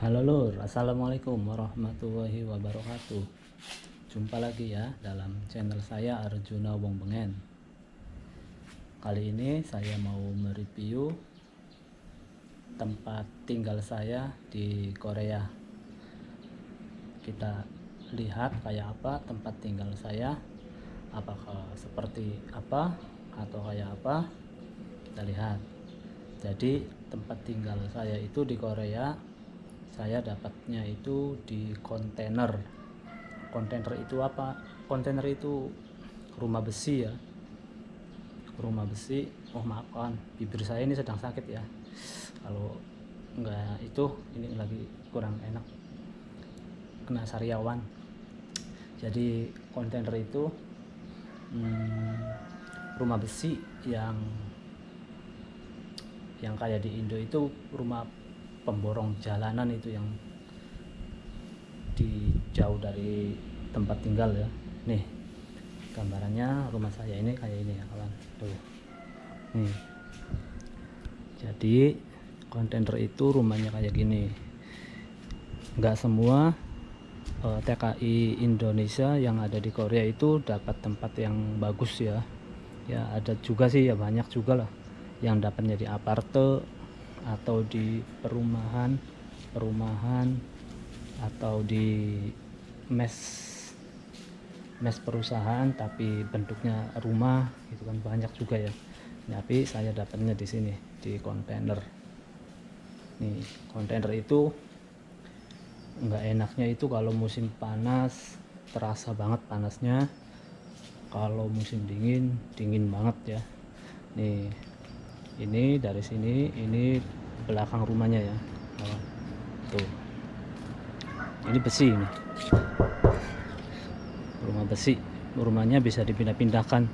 Halo lur, assalamualaikum warahmatullahi wabarakatuh. Jumpa lagi ya dalam channel saya Arjuna Wong Bengen. Kali ini saya mau mereview tempat tinggal saya di Korea. Kita lihat kayak apa tempat tinggal saya. Apakah seperti apa atau kayak apa? Kita lihat. Jadi tempat tinggal saya itu di Korea saya dapatnya itu di kontainer. Kontainer itu apa? Kontainer itu rumah besi ya. Rumah besi. Oh maafkan bibir saya ini sedang sakit ya. Kalau enggak itu ini lagi kurang enak. Kena sariawan. Jadi kontainer itu hmm, rumah besi yang yang kayak di Indo itu rumah pemborong jalanan itu yang di jauh dari tempat tinggal ya. Nih gambarannya rumah saya ini kayak ini ya kawan. Tuh. Nih. Jadi kontainer itu rumahnya kayak gini. Nggak semua uh, eh, TKI Indonesia yang ada di Korea itu dapat tempat yang bagus ya. Ya ada juga sih ya banyak juga lah yang dapatnya di aparte atau di perumahan perumahan atau di mes mes perusahaan tapi bentuknya rumah itu kan. Banyak juga ya. Tapi saya dapatnya di sini di kontainer. Nih kontainer itu enggak enaknya itu kalau musim panas terasa banget panasnya. Kalau musim dingin dingin banget ya. Nih ini dari sini ini belakang rumahnya ya. Tuh. Ini besi ini. Rumah besi. Rumahnya bisa dipindah-pindahkan.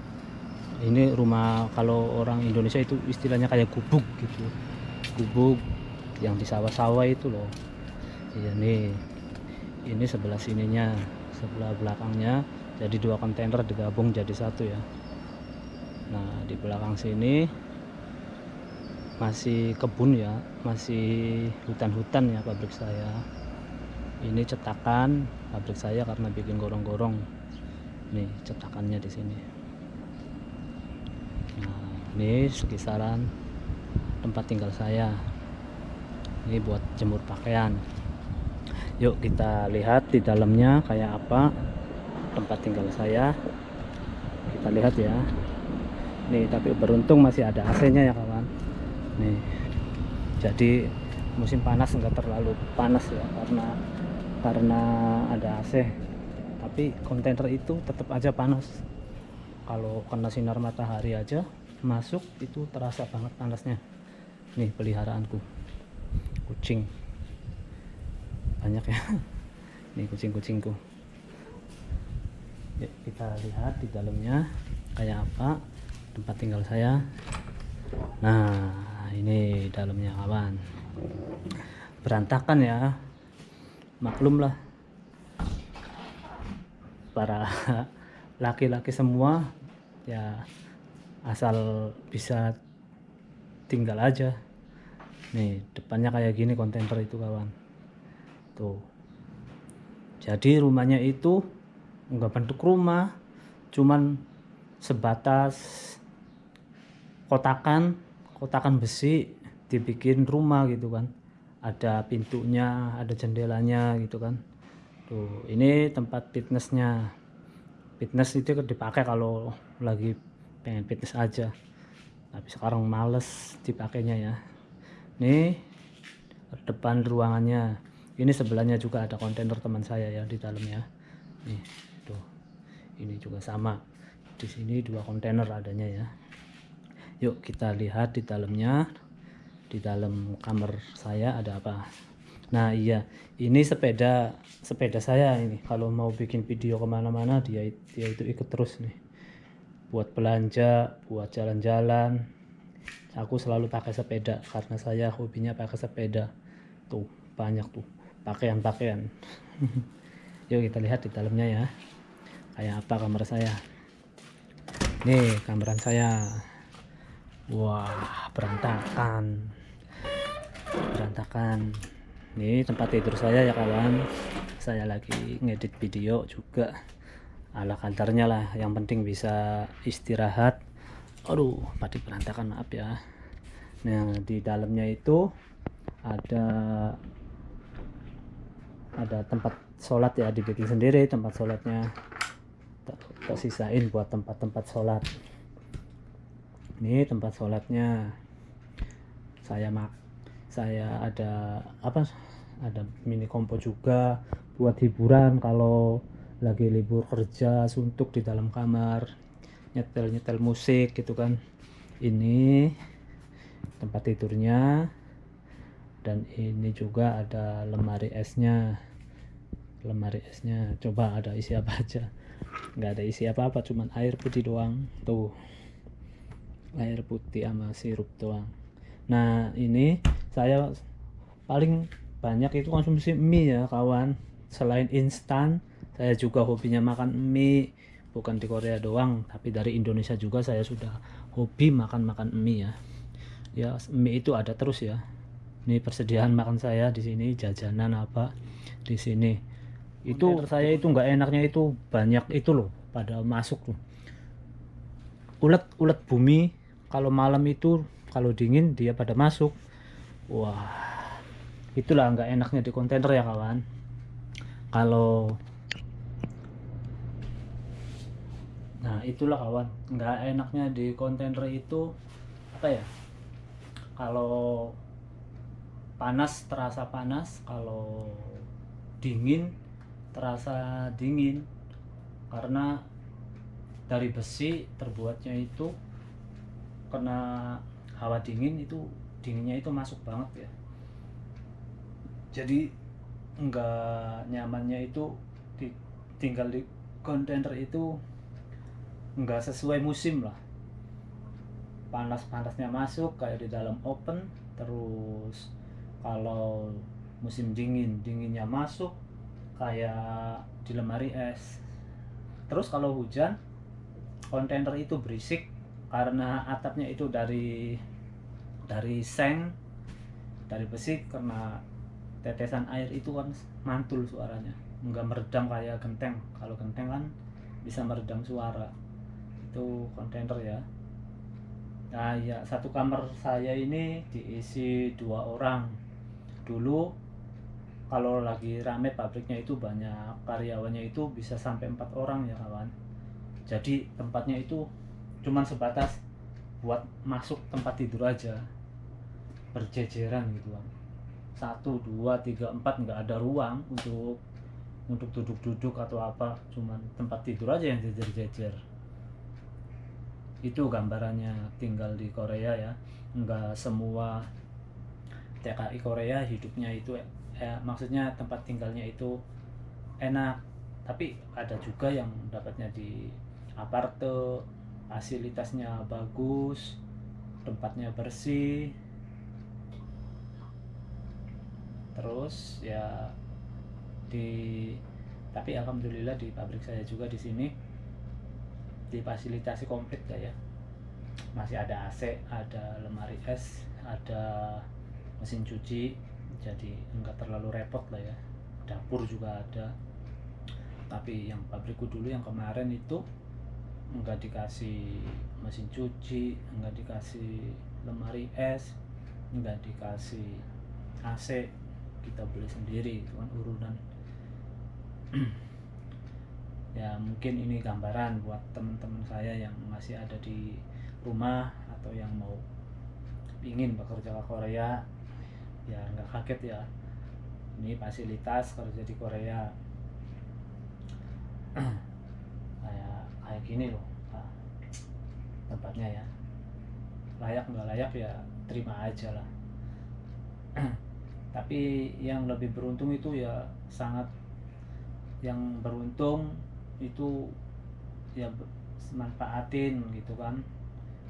Ini rumah kalau orang Indonesia itu istilahnya kayak gubuk gitu. Gubuk yang di sawah-sawah itu loh. Iya nih. Ini sebelah sininya sebelah belakangnya jadi dua kontainer digabung jadi satu ya. Nah di belakang sini masih kebun ya masih hutan-hutan ya pabrik saya. Ini cetakan pabrik saya karena bikin gorong-gorong. Nih cetakannya di sini. Nah ini sekisaran tempat tinggal saya. Ini buat jemur pakaian. Yuk kita lihat di dalamnya kayak apa tempat tinggal saya. Kita lihat ya. Nih tapi beruntung masih ada AC nya ya nih. Jadi musim panas enggak terlalu panas ya karena karena ada AC tapi kontainer itu tetap aja panas. Kalau kena sinar matahari aja masuk itu terasa banget panasnya. Nih peliharaanku. Kucing. Banyak ya. Nih kucing-kucingku. Yuk kita lihat di dalamnya kayak apa tempat tinggal saya. Nah ini dalamnya kawan berantakan ya. Maklum lah para laki-laki semua ya asal bisa tinggal aja. Nih depannya kayak gini kontainer itu kawan. Tuh. Jadi rumahnya itu enggak bentuk rumah cuman sebatas kotakan kotakan besi dibikin rumah gitu kan. Ada pintunya ada jendelanya gitu kan. Tuh ini tempat fitnessnya. Fitness itu dipakai kalau lagi pengen fitness aja. Tapi sekarang males dipakainya ya. Nih depan ruangannya. Ini sebelahnya juga ada kontainer teman saya ya di dalamnya nih tuh. Ini juga sama. Di sini dua kontainer adanya ya yuk kita lihat di dalamnya. Di dalam kamar saya ada apa? Nah iya. Ini sepeda sepeda saya ini. Kalau mau bikin video ke mana-mana dia dia itu ikut terus nih. Buat belanja buat jalan-jalan. Aku selalu pakai sepeda karena saya hobinya pakai sepeda. Tuh banyak tuh. Pakaian-pakaian. Yuk kita lihat di dalamnya ya. Kayak apa kamar saya? Nih kameran saya Wah, berantakan. Berantakan. ini tempat tidur saya ya kawan. Saya lagi ngedit video juga. Ala kadarnya lah. Yang penting bisa istirahat. Aduh padi berantakan maaf ya. Nah di dalamnya itu ada ada tempat sholat ya dibikin sendiri tempat sholatnya. Tak sisain buat tempat-tempat sholat ini tempat sholatnya. Saya mak saya ada apa ada mini kompo juga buat hiburan kalau lagi libur kerja suntuk di dalam kamar nyetel-nyetel musik gitu kan. Ini tempat tidurnya dan ini juga ada lemari esnya. Lemari esnya coba ada isi apa aja. Nggak ada isi apa-apa cuman air putih doang. Tuh air putih sama sirup doang. Nah ini saya paling banyak itu konsumsi mie ya kawan. Selain instan saya juga hobinya makan mie. Bukan di Korea doang tapi dari Indonesia juga saya sudah hobi makan-makan mie ya. Ya mie itu ada terus ya. Ini persediaan makan saya di sini jajanan apa di sini. Itu saya itu nggak enaknya itu banyak itu loh pada masuk tuh ulet ulet bumi kalau malam itu kalau dingin dia pada masuk. Wah itulah nggak enaknya di kontainer ya kawan. Kalau nah itulah kawan. Nggak enaknya di kontainer itu apa ya kalau panas terasa panas kalau dingin terasa dingin. Karena dari besi terbuatnya itu kena hawa dingin itu dinginnya itu masuk banget ya. Jadi enggak nyamannya itu tinggal di kontainer itu enggak sesuai musim lah. Panas-panasnya masuk kayak di dalam open terus kalau musim dingin dinginnya masuk kayak di lemari es. Terus kalau hujan kontainer itu berisik karena atapnya itu dari dari seng dari besi karena tetesan air itu kan mantul suaranya. Nggak meredam kayak genteng. Kalau genteng kan bisa meredam suara. Itu kontainer ya. Nah ya satu kamar saya ini diisi dua orang. Dulu kalau lagi rame pabriknya itu banyak karyawannya itu bisa sampai empat orang ya kawan jadi tempatnya itu cuman sebatas buat masuk tempat tidur aja. Berjejeran gitu kan satu dua tiga empat nggak ada ruang untuk untuk duduk-duduk atau apa. Cuman tempat tidur aja yang jejer-jejer. Itu gambarannya tinggal di Korea ya. Nggak semua TKI Korea hidupnya itu eh, maksudnya tempat tinggalnya itu enak. Tapi ada juga yang dapatnya di aparte fasilitasnya bagus tempatnya bersih. Terus ya di tapi alhamdulillah di pabrik saya juga di sini difasilitasi komplit ya. Masih ada AC ada lemari es ada mesin cuci jadi enggak terlalu repot lah ya. Dapur juga ada. Tapi yang pabrikku dulu yang kemarin itu enggak dikasih mesin cuci enggak dikasih lemari es enggak dikasih AC kita beli sendiri itu kan urunan. Ya mungkin ini gambaran buat teman-teman saya yang masih ada di rumah atau yang mau ingin bekerja ke Korea ya nggak kaget ya. Ini fasilitas kerja di Korea kayak gini loh. Nah, tempatnya ya. Layak nggak layak ya terima aja lah. Tapi yang lebih beruntung itu ya sangat yang beruntung itu ya manfaatin gitu kan.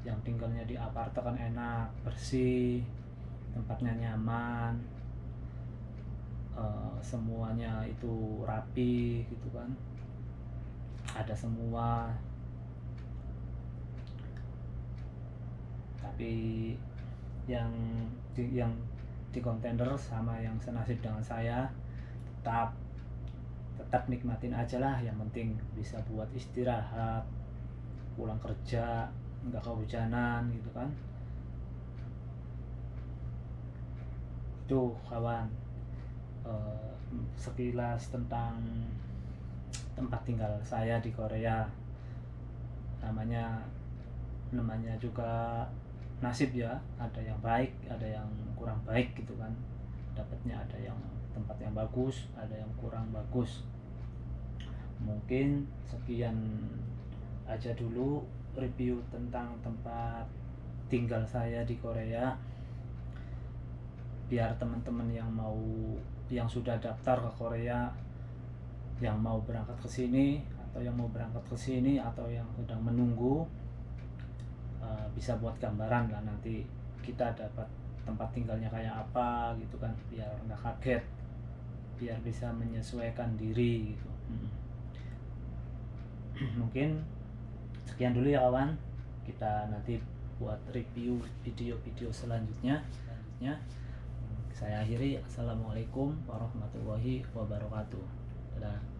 Yang tinggalnya di apartemen kan enak bersih tempatnya nyaman uh, semuanya itu rapi gitu kan ada semua. Tapi yang yang di kontainer sama yang senasib dengan saya tetap tetap nikmatin aja lah. Yang penting bisa buat istirahat pulang kerja nggak kehujanan gitu kan. Tuh kawan eh, sekilas tentang tempat tinggal saya di Korea. Namanya namanya juga nasib ya ada yang baik ada yang kurang baik gitu kan. Dapatnya ada yang tempat yang bagus ada yang kurang bagus. Mungkin sekian aja dulu review tentang tempat tinggal saya di Korea. Biar teman-teman yang mau yang sudah daftar ke Korea yang mau berangkat ke sini atau yang mau berangkat ke sini atau yang sedang menunggu uh, bisa buat gambaran lah nanti kita dapat tempat tinggalnya kayak apa gitu kan biar nggak kaget biar bisa menyesuaikan diri gitu. Mungkin sekian dulu ya kawan. Kita nanti buat review video-video selanjutnya. Selanjutnya saya akhiri. Assalamualaikum warahmatullahi wabarakatuh Yeah.